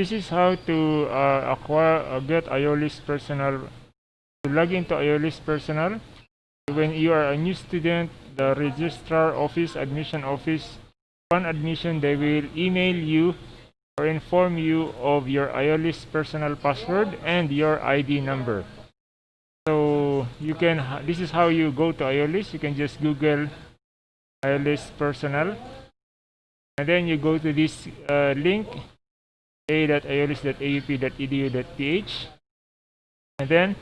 this is how to uh, acquire uh, get Iolis personal to log into Iolis personal. When you are a new student the registrar office admission office upon admission they will email you or inform you of your Iolis personal password and your ID number. So you can this is how you go to Iolis. You can just google Iolis personal. And then you go to this uh, link a.iolis.aup.edu.ph and then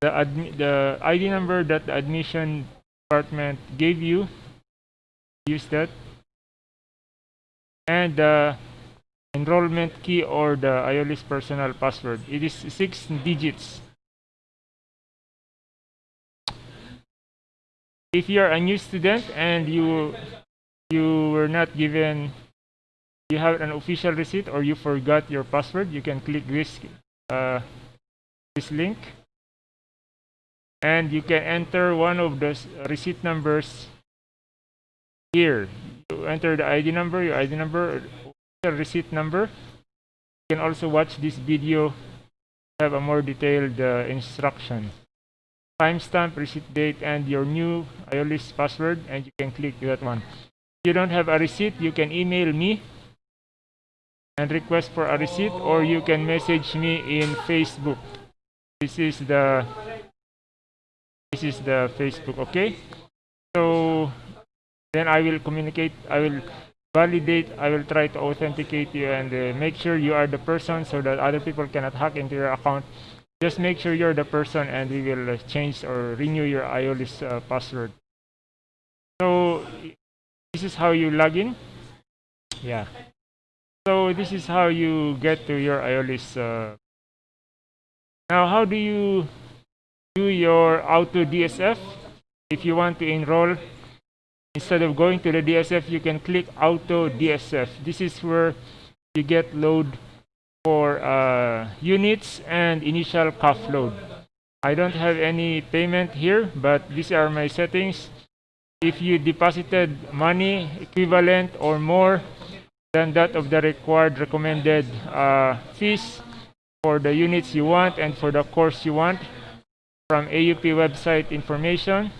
the the ID number that the admission department gave you use that. And the enrollment key or the Iolis personal password. It is six digits. If you are a new student and you you were not given you have an official receipt or you forgot your password you can click this uh, this link. And you can enter one of the receipt numbers here. You enter the id number your id number or receipt number. You can also watch this video have a more detailed uh, instruction. Timestamp receipt date and your new iolis password and you can click that one. If you don't have a receipt you can email me and request for a receipt or you can message me in facebook. This is the this is the facebook okay? So then i will communicate i will validate i will try to authenticate you and uh, make sure you are the person so that other people cannot hack into your account. Just make sure you're the person and we will uh, change or renew your iolis uh, password. So this is how you log in? Yeah so this is how you get to your iolis uh, now how do you do your auto dsf if you want to enroll instead of going to the dsf you can click auto dsf this is where you get load for uh, units and initial cuff load. I don't have any payment here but these are my settings. If you deposited money equivalent or more than that of the required recommended uh, fees for the units you want and for the course you want from AUP website information.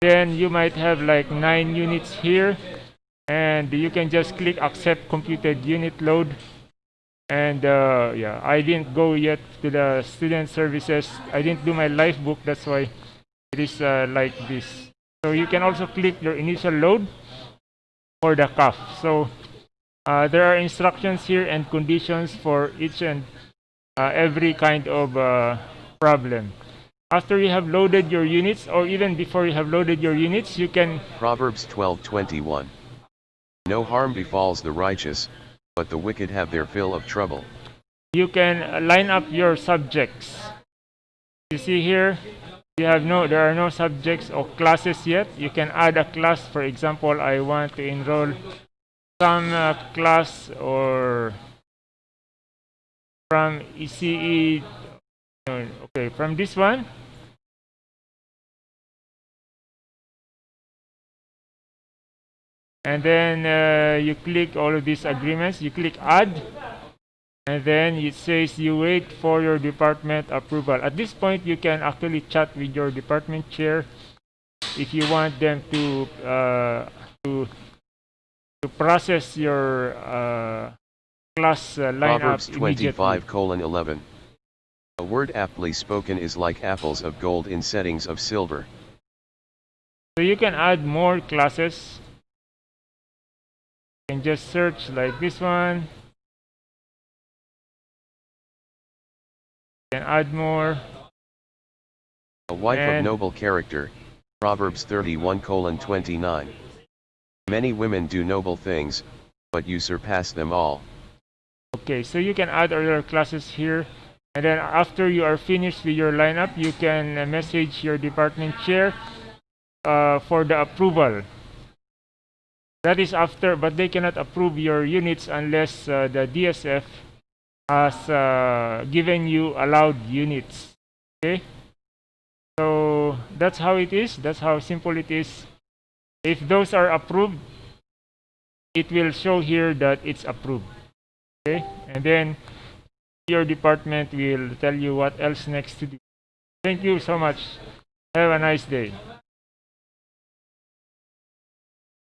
Then you might have like nine units here and you can just click accept computed unit load. And uh, yeah, I didn't go yet to the student services. I didn't do my life book. That's why it is uh, like this. So you can also click your initial load for the cuff. So uh, there are instructions here and conditions for each and uh, every kind of uh, problem. After you have loaded your units, or even before you have loaded your units, you can Proverbs 12:21. No harm befalls the righteous, but the wicked have their fill of trouble. you can line up your subjects. You see here, you have no there are no subjects or classes yet. You can add a class. For example, I want to enroll some uh, class or from ECE. Okay, from this one. And then uh, you click all of these agreements. You click add and then it says you wait for your department approval. At this point, you can actually chat with your department chair if you want them to uh, to to process your uh, class uh, lineup Proverbs immediately. 25 colon 11. A word aptly spoken is like apples of gold in settings of silver. So you can add more classes. You can just search like this one. You can add more. A wife And- of noble character. Proverbs 31 colon 29. Many women do noble things, but you surpass them all. Okay, so you can add other classes here. And then after you are finished with your lineup, you can message your department chair uh, for the approval. That is after, but they cannot approve your units unless uh, the DSF has uh, given you allowed units. Okay? So that's how it is. That's how simple it is. If those are approved, it will show here that it's approved. Okay, and then your department will tell you what else next to do. Thank you so much. Have a nice day.